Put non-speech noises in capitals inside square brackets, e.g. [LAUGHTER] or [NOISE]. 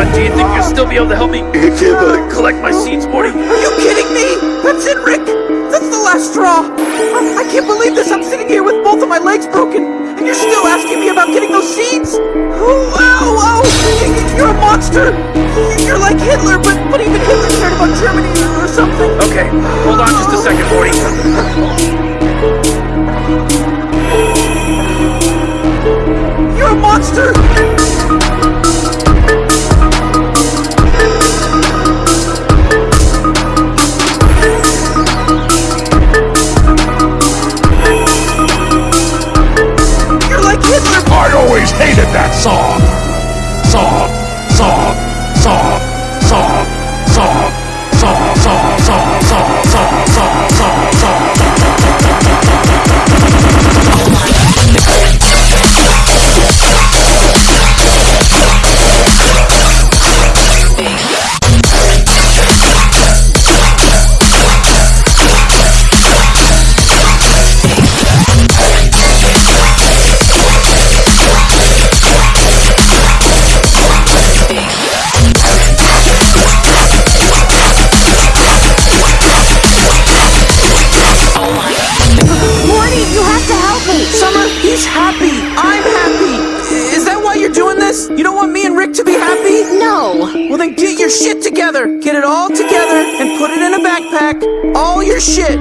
But do you think you'll still be able to help me [LAUGHS] collect my seeds, Morty? Are you kidding me? That's it, Rick! That's the last straw! I, I can't believe this! I'm sitting here with both of my legs broken, and you're still asking me about getting those seeds? Oh, ow, ow! Y- y- You're a monster! You're like Hitler, but, but even Hitler cared about Germany or something! Okay, hold on just a second, Morty. You're a monster! You don't want me and Rick to be happy? No. Well, then get your shit together. Get it all together and put it in a backpack. All your shit.